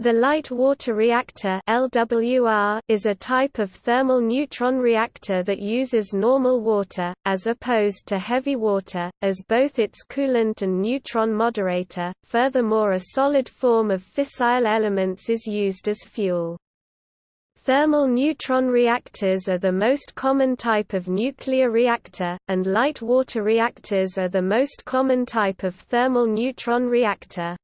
The light water reactor LWR is a type of thermal neutron reactor that uses normal water, as opposed to heavy water, as both its coolant and neutron moderator. Furthermore a solid form of fissile elements is used as fuel. Thermal neutron reactors are the most common type of nuclear reactor, and light water reactors are the most common type of thermal neutron reactor.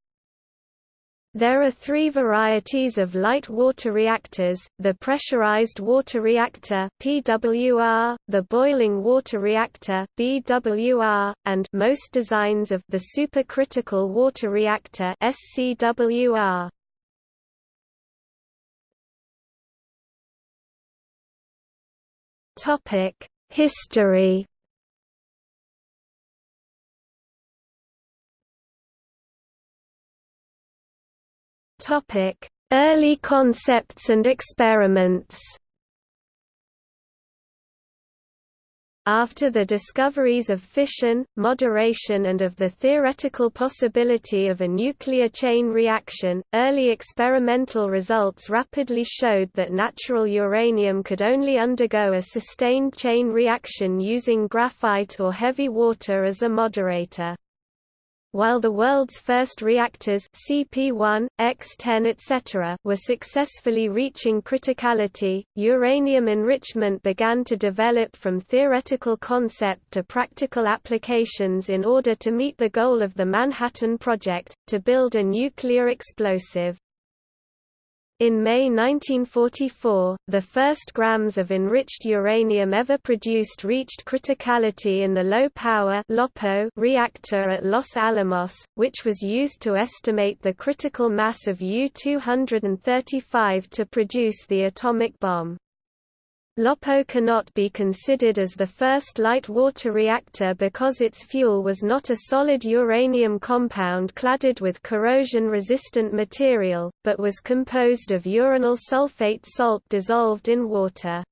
There are three varieties of light water reactors, the pressurized water reactor PWR, the boiling water reactor BWR, and most designs of the supercritical water reactor SCWR. History Topic: Early concepts and experiments. After the discoveries of fission, moderation and of the theoretical possibility of a nuclear chain reaction, early experimental results rapidly showed that natural uranium could only undergo a sustained chain reaction using graphite or heavy water as a moderator. While the world's first reactors CP1, X10 etc. were successfully reaching criticality, uranium enrichment began to develop from theoretical concept to practical applications in order to meet the goal of the Manhattan Project, to build a nuclear explosive. In May 1944, the first grams of enriched uranium ever produced reached criticality in the low-power reactor at Los Alamos, which was used to estimate the critical mass of U-235 to produce the atomic bomb. LOPO cannot be considered as the first light water reactor because its fuel was not a solid uranium compound cladded with corrosion-resistant material, but was composed of uranyl sulfate salt dissolved in water.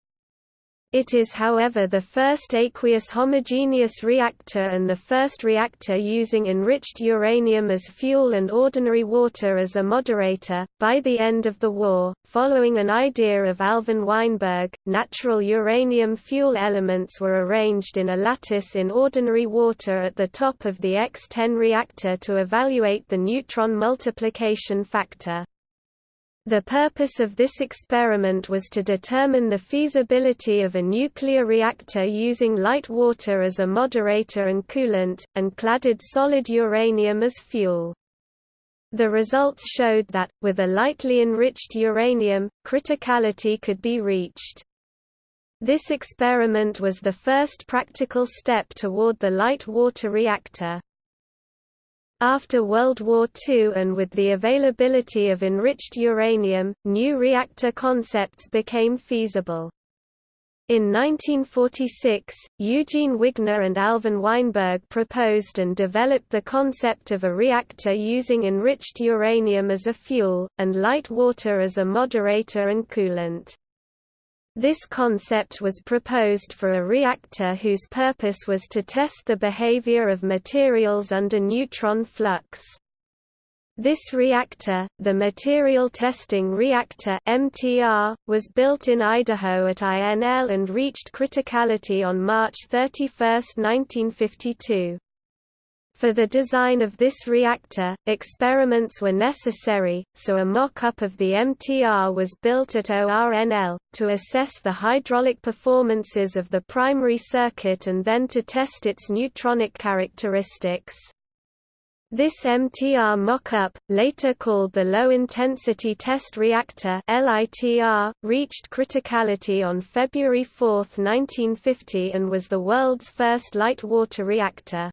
It is however the first aqueous homogeneous reactor and the first reactor using enriched uranium as fuel and ordinary water as a moderator. By the end of the war, following an idea of Alvin Weinberg, natural uranium fuel elements were arranged in a lattice in ordinary water at the top of the X-10 reactor to evaluate the neutron multiplication factor. The purpose of this experiment was to determine the feasibility of a nuclear reactor using light water as a moderator and coolant, and cladded solid uranium as fuel. The results showed that, with a lightly enriched uranium, criticality could be reached. This experiment was the first practical step toward the light water reactor. After World War II and with the availability of enriched uranium, new reactor concepts became feasible. In 1946, Eugene Wigner and Alvin Weinberg proposed and developed the concept of a reactor using enriched uranium as a fuel, and light water as a moderator and coolant. This concept was proposed for a reactor whose purpose was to test the behavior of materials under neutron flux. This reactor, the Material Testing Reactor (MTR), was built in Idaho at INL and reached criticality on March 31, 1952. For the design of this reactor, experiments were necessary, so a mock-up of the MTR was built at ORNL, to assess the hydraulic performances of the primary circuit and then to test its neutronic characteristics. This MTR mock-up, later called the Low Intensity Test Reactor reached criticality on February 4, 1950 and was the world's first light water reactor.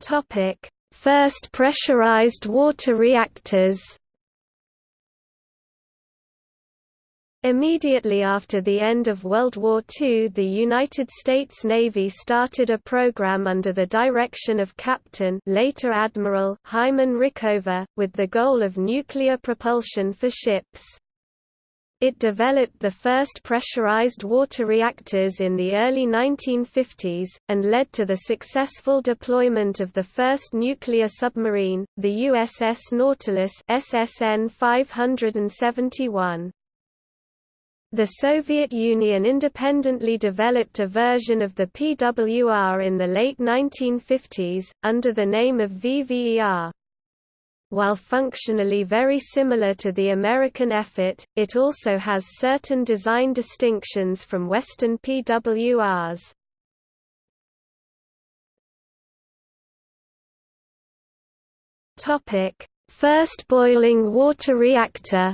Topic: First pressurized water reactors. Immediately after the end of World War II the United States Navy started a program under the direction of Captain later Admiral Hyman Rickover, with the goal of nuclear propulsion for ships. It developed the first pressurized water reactors in the early 1950s, and led to the successful deployment of the first nuclear submarine, the USS Nautilus SSN 571. The Soviet Union independently developed a version of the PWR in the late 1950s, under the name of VVER. While functionally very similar to the American effort, it also has certain design distinctions from Western PWRs. First boiling water reactor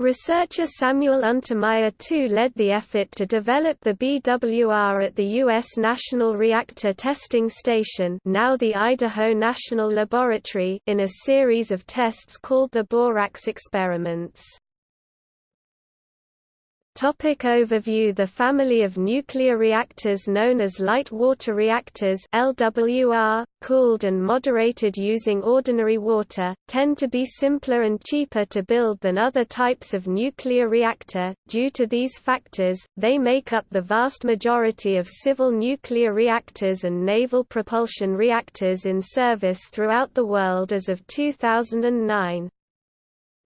Researcher Samuel Untermyer II led the effort to develop the BWR at the U.S. National Reactor Testing Station now the Idaho National Laboratory in a series of tests called the Borax experiments. Topic overview The family of nuclear reactors known as light water reactors LWR, cooled and moderated using ordinary water, tend to be simpler and cheaper to build than other types of nuclear reactor. Due to these factors, they make up the vast majority of civil nuclear reactors and naval propulsion reactors in service throughout the world as of 2009.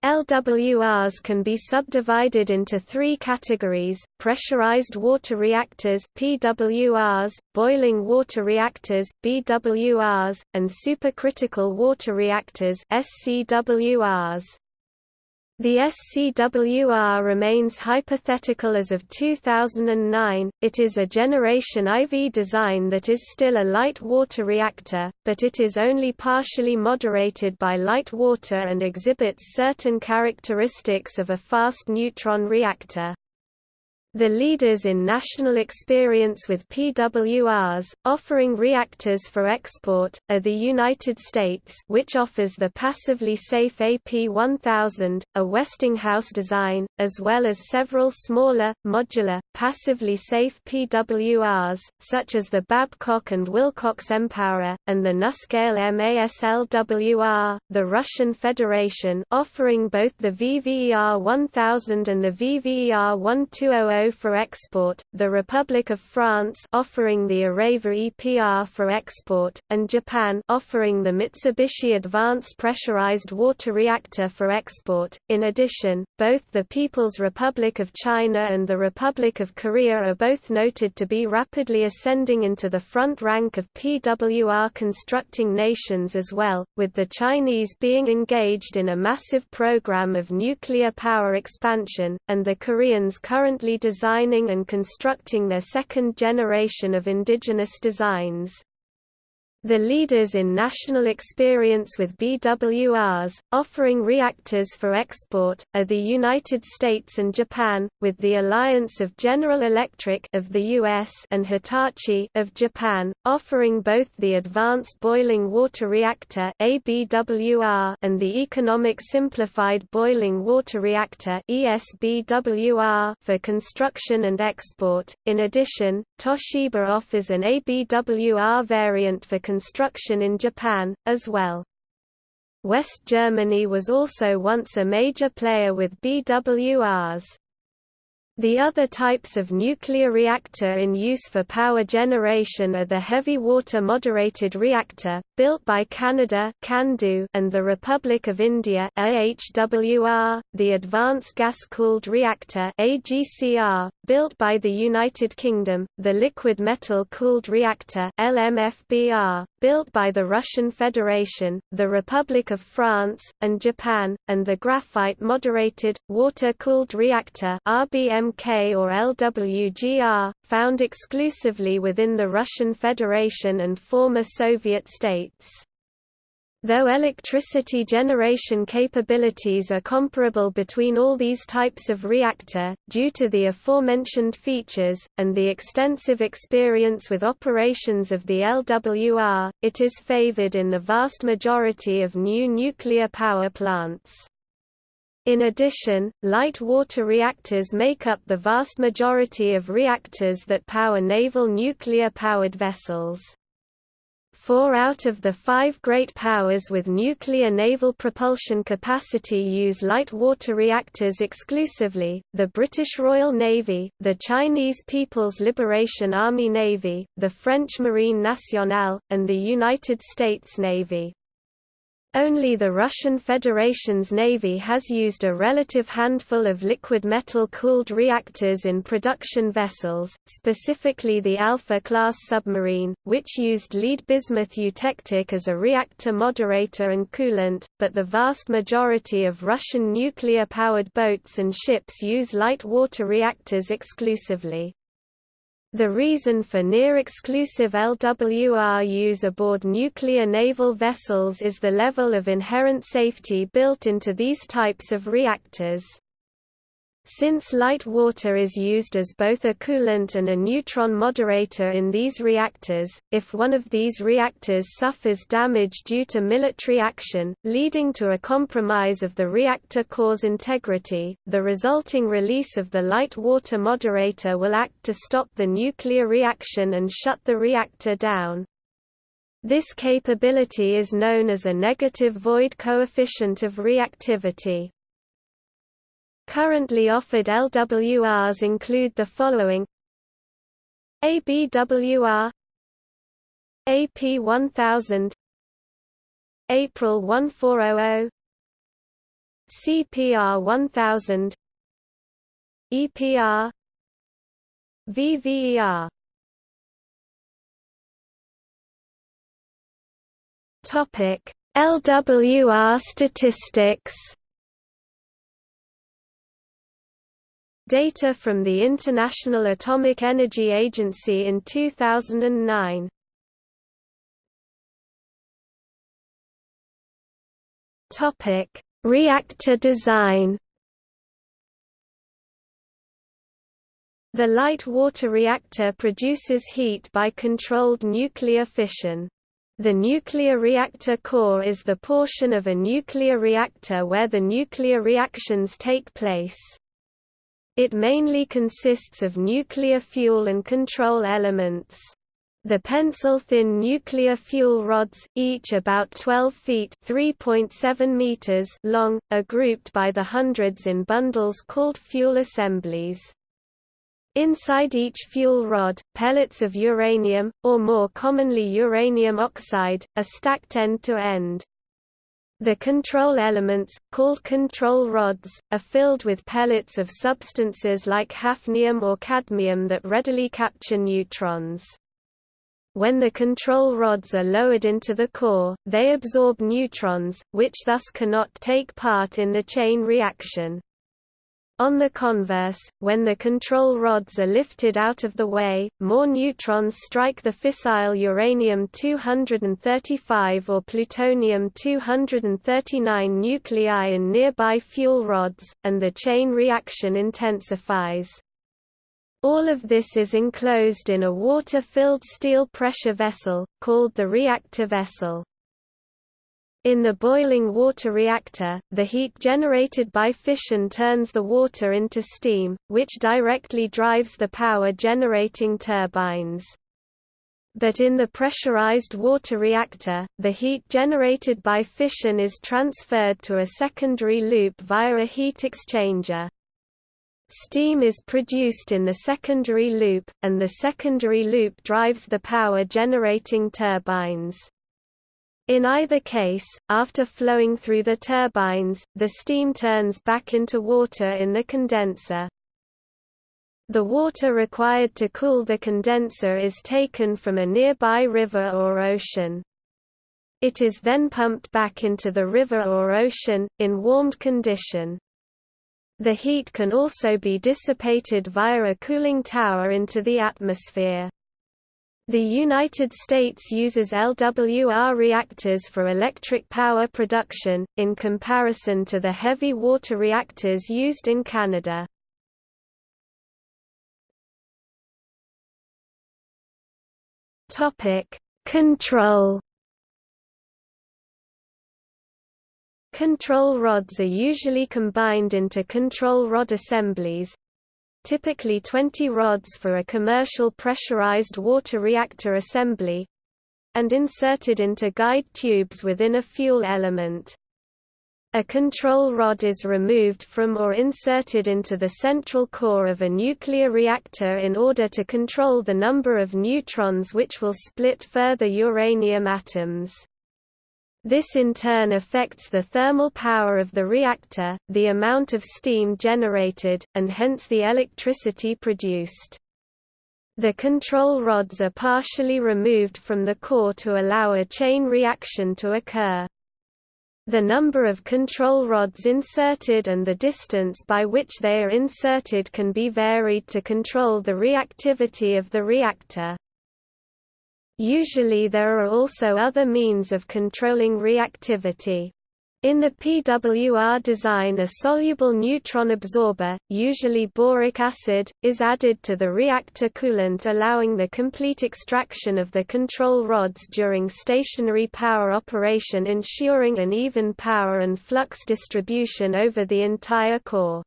LWRs can be subdivided into three categories, pressurized water reactors PWRs, boiling water reactors BWRs, and supercritical water reactors SCWRs. The SCWR remains hypothetical as of 2009, it is a Generation IV design that is still a light water reactor, but it is only partially moderated by light water and exhibits certain characteristics of a fast neutron reactor. The leaders in national experience with PWRs, offering reactors for export, are the United States which offers the passively safe AP1000, a Westinghouse design, as well as several smaller, modular, passively safe PWRs, such as the Babcock and Wilcox mPower, and the NuScale MASLWR, the Russian Federation offering both the VVER 1000 and the VVER 1200 for export, the Republic of France offering the Areva EPR for export, and Japan offering the Mitsubishi Advanced Pressurized Water Reactor for export. In addition, both the People's Republic of China and the Republic of Korea are both noted to be rapidly ascending into the front rank of PWR constructing nations as well, with the Chinese being engaged in a massive program of nuclear power expansion, and the Koreans currently designing and constructing their second generation of indigenous designs. The leaders in national experience with BWRs, offering reactors for export, are the United States and Japan, with the alliance of General Electric of the US and Hitachi of Japan, offering both the Advanced Boiling Water Reactor and the Economic Simplified Boiling Water Reactor for construction and export. In addition, Toshiba offers an ABWR variant for construction in Japan, as well. West Germany was also once a major player with BWRs. The other types of nuclear reactor in use for power generation are the heavy water moderated reactor, built by Canada and the Republic of India the Advanced Gas-Cooled Reactor built by the United Kingdom, the Liquid Metal Cooled Reactor LMFBR, built by the Russian Federation, the Republic of France, and Japan, and the Graphite Moderated, Water-Cooled Reactor RBMK or LWGR, found exclusively within the Russian Federation and former Soviet states. Though electricity generation capabilities are comparable between all these types of reactor, due to the aforementioned features, and the extensive experience with operations of the LWR, it is favored in the vast majority of new nuclear power plants. In addition, light water reactors make up the vast majority of reactors that power naval nuclear-powered vessels. Four out of the five great powers with nuclear naval propulsion capacity use light water reactors exclusively, the British Royal Navy, the Chinese People's Liberation Army Navy, the French Marine Nationale, and the United States Navy. Only the Russian Federation's Navy has used a relative handful of liquid metal-cooled reactors in production vessels, specifically the Alpha-class submarine, which used lead bismuth eutectic as a reactor moderator and coolant, but the vast majority of Russian nuclear-powered boats and ships use light water reactors exclusively. The reason for near-exclusive LWR use aboard nuclear naval vessels is the level of inherent safety built into these types of reactors. Since light water is used as both a coolant and a neutron moderator in these reactors, if one of these reactors suffers damage due to military action, leading to a compromise of the reactor core's integrity, the resulting release of the light water moderator will act to stop the nuclear reaction and shut the reactor down. This capability is known as a negative void coefficient of reactivity. Currently offered LWRs include the following. ABWR AP 1000 April 1400 CPR 1000 EPR VVER Topic LWR statistics Data from the International Atomic Energy Agency in 2009. Topic: Reactor design. The light water reactor produces heat by controlled nuclear fission. The nuclear reactor core is the portion of a nuclear reactor where the nuclear reactions take place. It mainly consists of nuclear fuel and control elements. The pencil-thin nuclear fuel rods, each about 12 feet (3.7 meters) long, are grouped by the hundreds in bundles called fuel assemblies. Inside each fuel rod, pellets of uranium, or more commonly uranium oxide, are stacked end to end. The control elements, called control rods, are filled with pellets of substances like hafnium or cadmium that readily capture neutrons. When the control rods are lowered into the core, they absorb neutrons, which thus cannot take part in the chain reaction. On the converse, when the control rods are lifted out of the way, more neutrons strike the fissile uranium-235 or plutonium-239 nuclei in nearby fuel rods, and the chain reaction intensifies. All of this is enclosed in a water-filled steel pressure vessel, called the reactor vessel. In the boiling water reactor, the heat generated by fission turns the water into steam, which directly drives the power-generating turbines. But in the pressurized water reactor, the heat generated by fission is transferred to a secondary loop via a heat exchanger. Steam is produced in the secondary loop, and the secondary loop drives the power-generating turbines. In either case, after flowing through the turbines, the steam turns back into water in the condenser. The water required to cool the condenser is taken from a nearby river or ocean. It is then pumped back into the river or ocean, in warmed condition. The heat can also be dissipated via a cooling tower into the atmosphere. The United States uses LWR reactors for electric power production, in comparison to the heavy water reactors used in Canada. Control Control rods are usually combined into control rod assemblies, typically 20 rods for a commercial pressurized water reactor assembly, and inserted into guide tubes within a fuel element. A control rod is removed from or inserted into the central core of a nuclear reactor in order to control the number of neutrons which will split further uranium atoms. This in turn affects the thermal power of the reactor, the amount of steam generated, and hence the electricity produced. The control rods are partially removed from the core to allow a chain reaction to occur. The number of control rods inserted and the distance by which they are inserted can be varied to control the reactivity of the reactor. Usually there are also other means of controlling reactivity. In the PWR design a soluble neutron absorber, usually boric acid, is added to the reactor coolant allowing the complete extraction of the control rods during stationary power operation ensuring an even power and flux distribution over the entire core.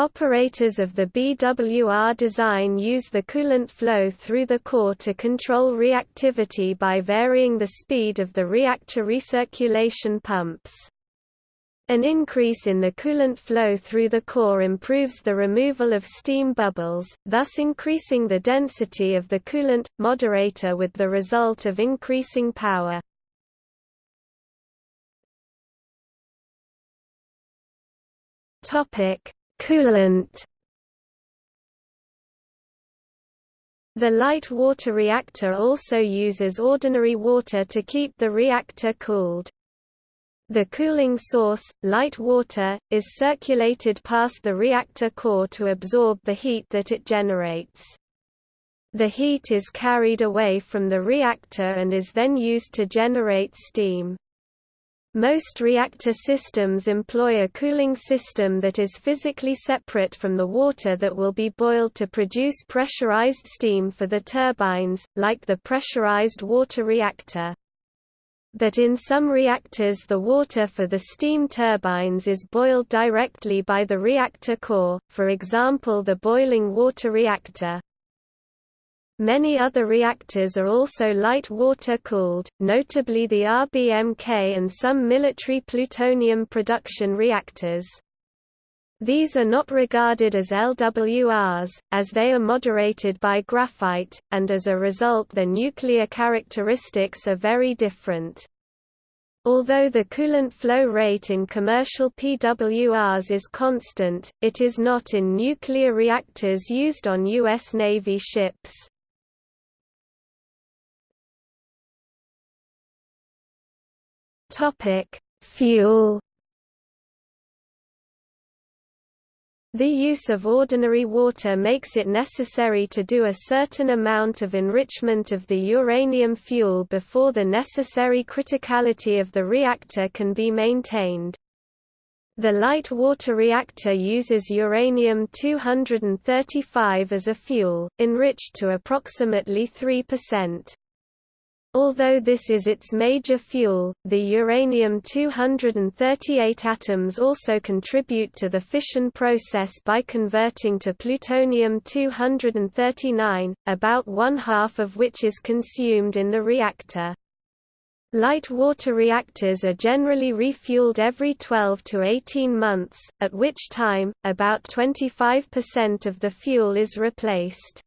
Operators of the BWR design use the coolant flow through the core to control reactivity by varying the speed of the reactor recirculation pumps. An increase in the coolant flow through the core improves the removal of steam bubbles, thus increasing the density of the coolant moderator with the result of increasing power. Topic: Coolant The light water reactor also uses ordinary water to keep the reactor cooled. The cooling source, light water, is circulated past the reactor core to absorb the heat that it generates. The heat is carried away from the reactor and is then used to generate steam. Most reactor systems employ a cooling system that is physically separate from the water that will be boiled to produce pressurized steam for the turbines, like the pressurized water reactor. But in some reactors the water for the steam turbines is boiled directly by the reactor core, for example the boiling water reactor. Many other reactors are also light water-cooled, notably the RBMK and some military plutonium production reactors. These are not regarded as LWRs, as they are moderated by graphite, and as a result their nuclear characteristics are very different. Although the coolant flow rate in commercial PWRs is constant, it is not in nuclear reactors used on U.S. Navy ships. Topic: Fuel. The use of ordinary water makes it necessary to do a certain amount of enrichment of the uranium fuel before the necessary criticality of the reactor can be maintained. The light water reactor uses uranium-235 as a fuel, enriched to approximately 3%. Although this is its major fuel, the uranium-238 atoms also contribute to the fission process by converting to plutonium-239, about one-half of which is consumed in the reactor. Light water reactors are generally refueled every 12 to 18 months, at which time, about 25% of the fuel is replaced.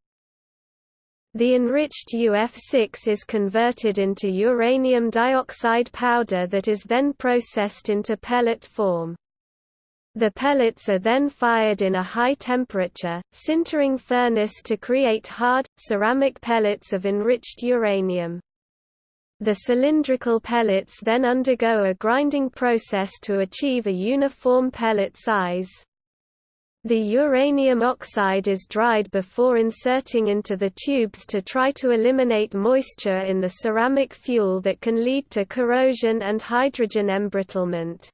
The enriched UF6 is converted into uranium dioxide powder that is then processed into pellet form. The pellets are then fired in a high-temperature, sintering furnace to create hard, ceramic pellets of enriched uranium. The cylindrical pellets then undergo a grinding process to achieve a uniform pellet size. The uranium oxide is dried before inserting into the tubes to try to eliminate moisture in the ceramic fuel that can lead to corrosion and hydrogen embrittlement.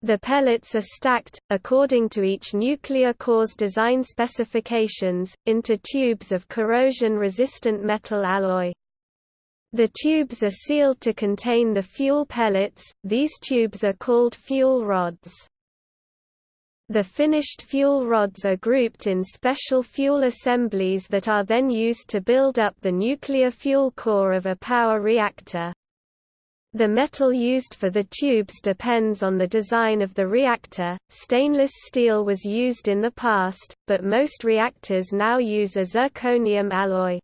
The pellets are stacked, according to each nuclear core's design specifications, into tubes of corrosion-resistant metal alloy. The tubes are sealed to contain the fuel pellets, these tubes are called fuel rods. The finished fuel rods are grouped in special fuel assemblies that are then used to build up the nuclear fuel core of a power reactor. The metal used for the tubes depends on the design of the reactor. Stainless steel was used in the past, but most reactors now use a zirconium alloy.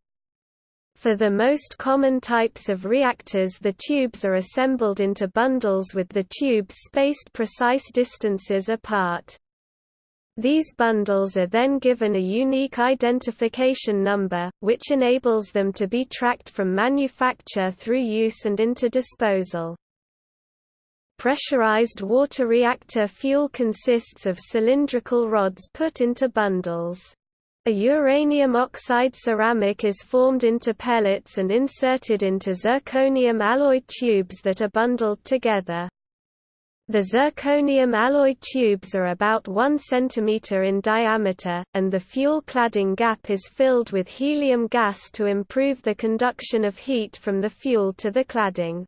For the most common types of reactors the tubes are assembled into bundles with the tubes spaced precise distances apart. These bundles are then given a unique identification number, which enables them to be tracked from manufacture through use and into disposal. Pressurized water reactor fuel consists of cylindrical rods put into bundles. A uranium oxide ceramic is formed into pellets and inserted into zirconium alloy tubes that are bundled together. The zirconium alloy tubes are about 1 cm in diameter, and the fuel cladding gap is filled with helium gas to improve the conduction of heat from the fuel to the cladding.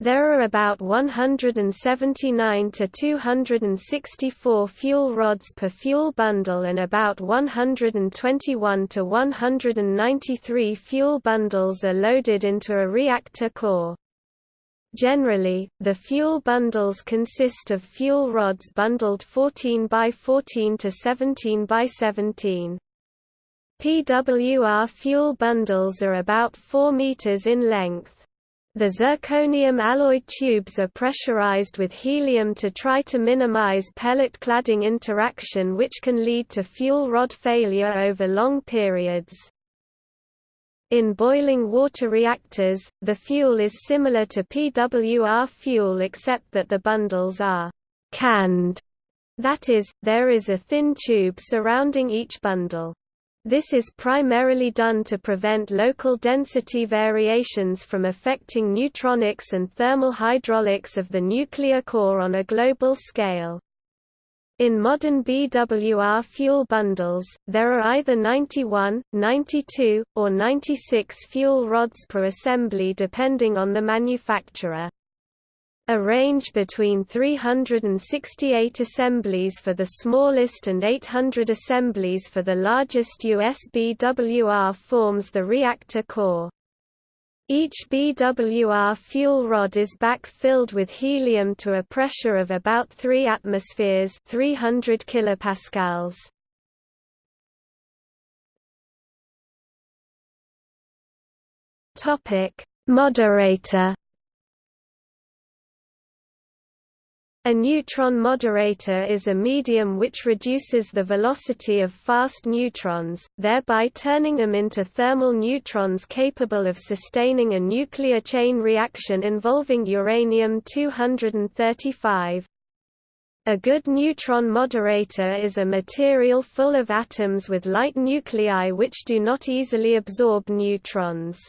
There are about 179 to 264 fuel rods per fuel bundle and about 121 to 193 fuel bundles are loaded into a reactor core. Generally, the fuel bundles consist of fuel rods bundled 14 by 14 to 17 by 17. PWR fuel bundles are about 4 meters in length. The zirconium alloy tubes are pressurized with helium to try to minimize pellet cladding interaction which can lead to fuel rod failure over long periods. In boiling water reactors, the fuel is similar to PWR fuel except that the bundles are canned. That is, there is a thin tube surrounding each bundle. This is primarily done to prevent local density variations from affecting neutronics and thermal hydraulics of the nuclear core on a global scale. In modern BWR fuel bundles, there are either 91, 92, or 96 fuel rods per assembly depending on the manufacturer. A range between 368 assemblies for the smallest and 800 assemblies for the largest US BWR forms the reactor core. Each BWR fuel rod is back-filled with helium to a pressure of about 3 atmospheres 300 kilopascals. Moderator A neutron moderator is a medium which reduces the velocity of fast neutrons, thereby turning them into thermal neutrons capable of sustaining a nuclear chain reaction involving uranium-235. A good neutron moderator is a material full of atoms with light nuclei which do not easily absorb neutrons.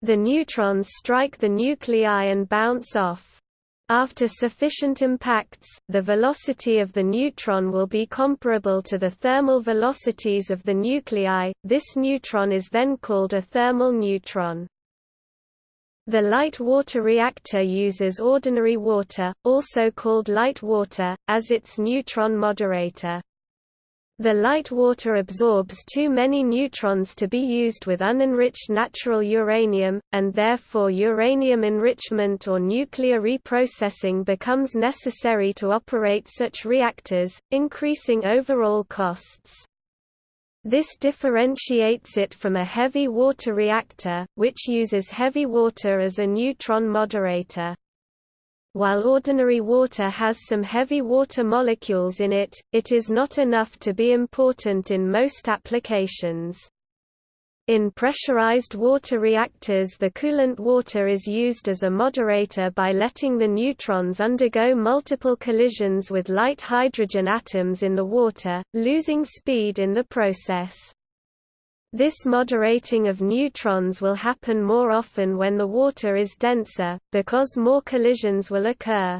The neutrons strike the nuclei and bounce off. After sufficient impacts, the velocity of the neutron will be comparable to the thermal velocities of the nuclei. This neutron is then called a thermal neutron. The light water reactor uses ordinary water, also called light water, as its neutron moderator. The light water absorbs too many neutrons to be used with unenriched natural uranium, and therefore uranium enrichment or nuclear reprocessing becomes necessary to operate such reactors, increasing overall costs. This differentiates it from a heavy water reactor, which uses heavy water as a neutron moderator. While ordinary water has some heavy water molecules in it, it is not enough to be important in most applications. In pressurized water reactors the coolant water is used as a moderator by letting the neutrons undergo multiple collisions with light hydrogen atoms in the water, losing speed in the process. This moderating of neutrons will happen more often when the water is denser, because more collisions will occur.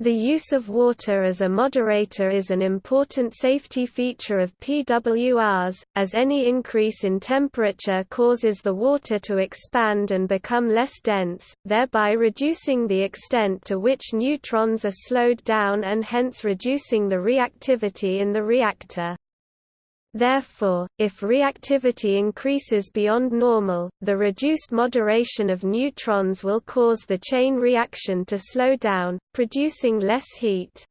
The use of water as a moderator is an important safety feature of PWRs, as any increase in temperature causes the water to expand and become less dense, thereby reducing the extent to which neutrons are slowed down and hence reducing the reactivity in the reactor. Therefore, if reactivity increases beyond normal, the reduced moderation of neutrons will cause the chain reaction to slow down, producing less heat.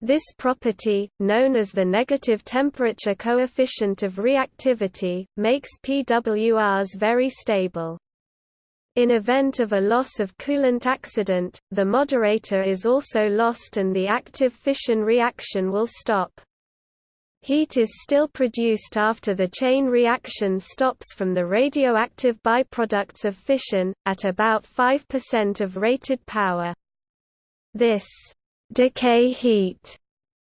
This property, known as the negative temperature coefficient of reactivity, makes PWRs very stable. In event of a loss of coolant accident, the moderator is also lost and the active fission reaction will stop. Heat is still produced after the chain reaction stops from the radioactive byproducts of fission, at about 5% of rated power. This decay heat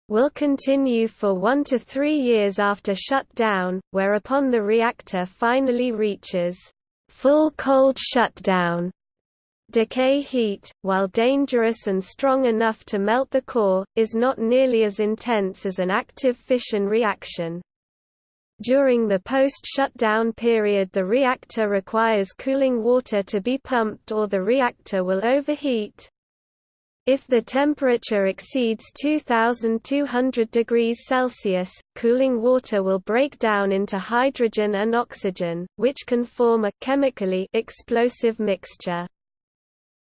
will continue for one to three years after shutdown, whereupon the reactor finally reaches full cold shutdown Decay heat, while dangerous and strong enough to melt the core, is not nearly as intense as an active fission reaction. During the post-shutdown period the reactor requires cooling water to be pumped or the reactor will overheat. If the temperature exceeds 2200 degrees Celsius, cooling water will break down into hydrogen and oxygen, which can form a chemically explosive mixture.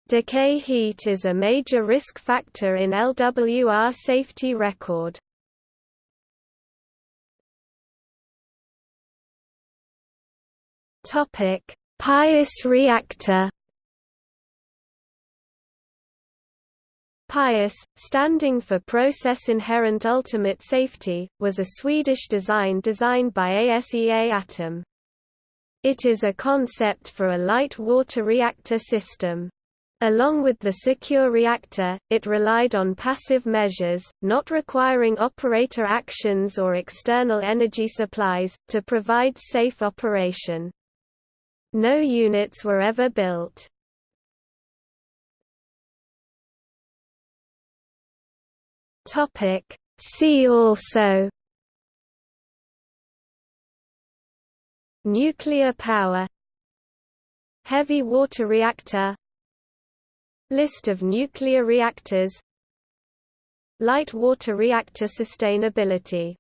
Decay heat is a major risk factor in LWR safety record. Topic: Pius reactor. Pius, standing for Process Inherent Ultimate Safety, was a Swedish design designed by ASEA Atom. It is a concept for a light water reactor system. Along with the secure reactor, it relied on passive measures, not requiring operator actions or external energy supplies, to provide safe operation. No units were ever built. See also Nuclear power Heavy water reactor List of nuclear reactors. Light water reactor sustainability